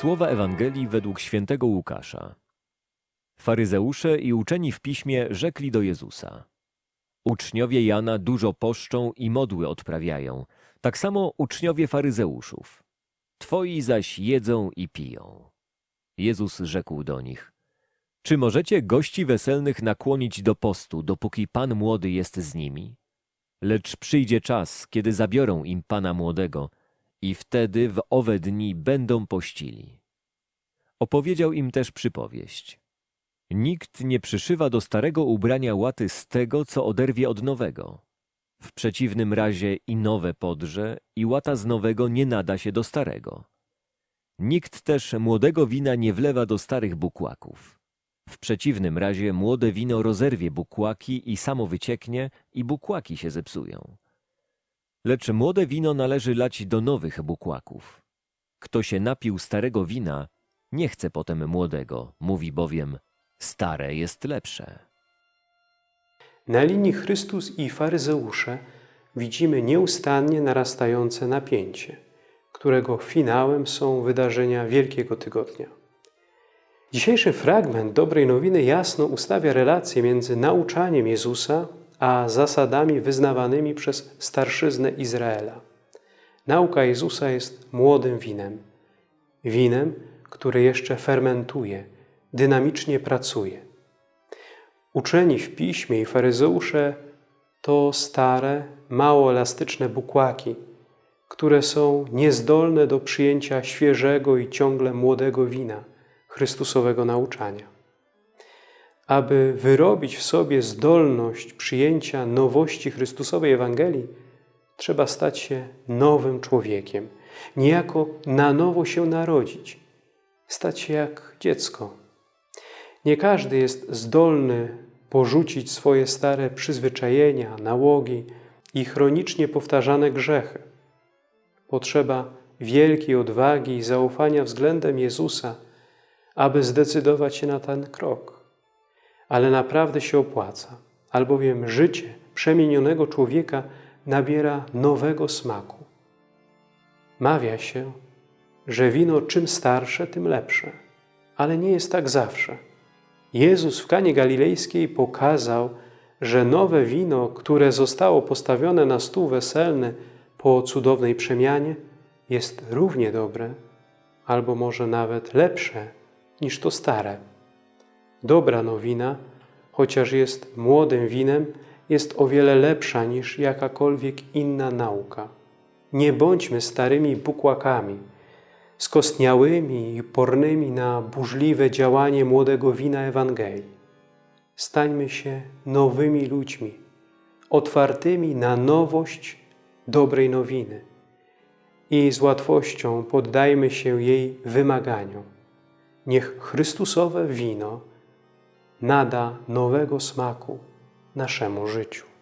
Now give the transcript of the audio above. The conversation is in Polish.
Słowa Ewangelii według świętego Łukasza. Faryzeusze i uczeni w piśmie rzekli do Jezusa. Uczniowie Jana dużo poszczą i modły odprawiają, tak samo uczniowie faryzeuszów. Twoi zaś jedzą i piją. Jezus rzekł do nich. Czy możecie gości weselnych nakłonić do postu, dopóki pan młody jest z nimi? Lecz przyjdzie czas, kiedy zabiorą im pana młodego i wtedy w owe dni będą pościli. Opowiedział im też przypowieść. Nikt nie przyszywa do starego ubrania łaty z tego, co oderwie od nowego. W przeciwnym razie i nowe podrze, i łata z nowego nie nada się do starego. Nikt też młodego wina nie wlewa do starych bukłaków. W przeciwnym razie młode wino rozerwie bukłaki i samo wycieknie i bukłaki się zepsują. Lecz młode wino należy lać do nowych bukłaków. Kto się napił starego wina, nie chce potem młodego, mówi bowiem, stare jest lepsze. Na linii Chrystus i faryzeusze widzimy nieustannie narastające napięcie, którego finałem są wydarzenia Wielkiego Tygodnia. Dzisiejszy fragment Dobrej Nowiny jasno ustawia relację między nauczaniem Jezusa a zasadami wyznawanymi przez starszyznę Izraela. Nauka Jezusa jest młodym winem. Winem, które jeszcze fermentuje, dynamicznie pracuje. Uczeni w piśmie i faryzeusze to stare, mało elastyczne bukłaki, które są niezdolne do przyjęcia świeżego i ciągle młodego wina Chrystusowego nauczania. Aby wyrobić w sobie zdolność przyjęcia nowości Chrystusowej Ewangelii, trzeba stać się nowym człowiekiem, niejako na nowo się narodzić, stać się jak dziecko. Nie każdy jest zdolny porzucić swoje stare przyzwyczajenia, nałogi i chronicznie powtarzane grzechy. Potrzeba wielkiej odwagi i zaufania względem Jezusa, aby zdecydować się na ten krok. Ale naprawdę się opłaca, albowiem życie przemienionego człowieka nabiera nowego smaku. Mawia się, że wino czym starsze, tym lepsze, ale nie jest tak zawsze. Jezus w Kanie Galilejskiej pokazał, że nowe wino, które zostało postawione na stół weselny po cudownej przemianie, jest równie dobre, albo może nawet lepsze niż to stare. Dobra nowina, chociaż jest młodym winem, jest o wiele lepsza niż jakakolwiek inna nauka. Nie bądźmy starymi bukłakami, skostniałymi i pornymi na burzliwe działanie młodego wina Ewangelii. Stańmy się nowymi ludźmi, otwartymi na nowość dobrej nowiny i z łatwością poddajmy się jej wymaganiom. Niech Chrystusowe wino nada nowego smaku naszemu życiu.